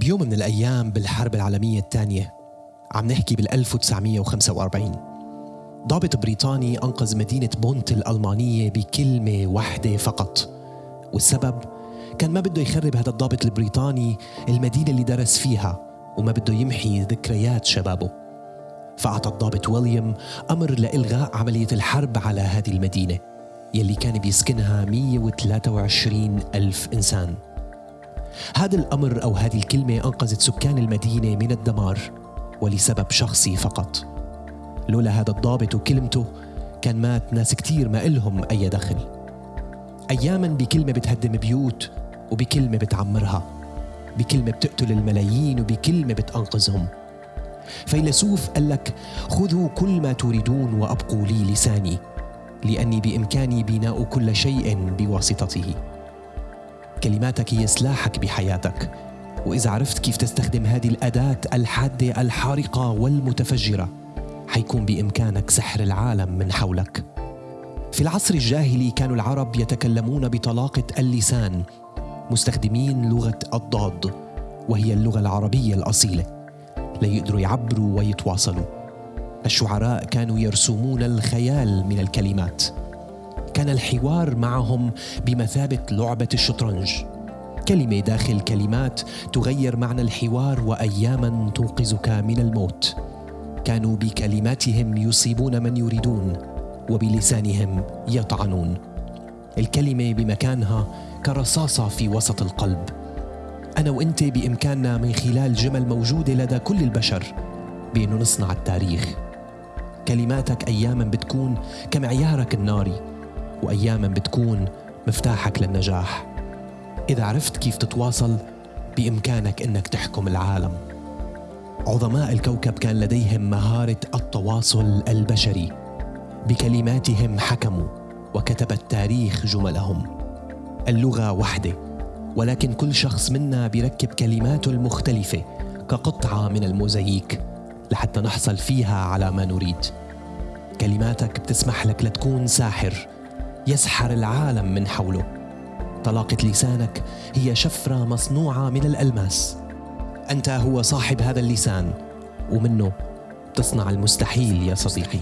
بيوم من الأيام بالحرب العالمية الثانية عم نحكي بال 1945 ضابط بريطاني أنقذ مدينة بونت الألمانية بكلمة واحدة فقط والسبب كان ما بده يخرب هذا الضابط البريطاني المدينة اللي درس فيها وما بده يمحي ذكريات شبابه. فأعطى الضابط ويليام أمر لإلغاء عملية الحرب على هذه المدينة يلي كان بيسكنها 123 ألف إنسان. هذا الأمر أو هذه الكلمة أنقذت سكان المدينة من الدمار ولسبب شخصي فقط. لولا هذا الضابط وكلمته كان مات ناس كتير ما إلهم أي دخل. أياما بكلمة بتهدم بيوت وبكلمة بتعمرها. بكلمة بتقتل الملايين وبكلمة بتأنقذهم. فيلسوف قال لك خذوا كل ما تريدون وأبقوا لي لساني لأني بإمكاني بناء كل شيء بواسطته. كلماتك هي سلاحك بحياتك. وإذا عرفت كيف تستخدم هذه الأداة الحادة الحارقة والمتفجرة حيكون بإمكانك سحر العالم من حولك. في العصر الجاهلي كانوا العرب يتكلمون بطلاقة اللسان مستخدمين لغة الضاد وهي اللغة العربية الأصيلة. ليقدروا يعبروا ويتواصلوا. الشعراء كانوا يرسمون الخيال من الكلمات. كان الحوار معهم بمثابة لعبة الشطرنج. كلمة داخل كلمات تغير معنى الحوار واياما تنقذك من الموت. كانوا بكلماتهم يصيبون من يريدون وبلسانهم يطعنون. الكلمة بمكانها كرصاصه في وسط القلب. أنا وإنت بإمكاننا من خلال جمل موجودة لدى كل البشر بانه نصنع التاريخ. كلماتك اياما بتكون كمعيارك الناري. واياما بتكون مفتاحك للنجاح. إذا عرفت كيف تتواصل بإمكانك إنك تحكم العالم. عظماء الكوكب كان لديهم مهارة التواصل البشري. بكلماتهم حكموا وكتب التاريخ جملهم. اللغة وحدة ولكن كل شخص منا بيركب كلماته المختلفة كقطعة من الموزاييك لحتى نحصل فيها على ما نريد. كلماتك بتسمح لك لتكون ساحر. يسحر العالم من حوله. طلاقة لسانك هي شفرة مصنوعة من الألماس. أنت هو صاحب هذا اللسان ومنه تصنع المستحيل يا صديقي.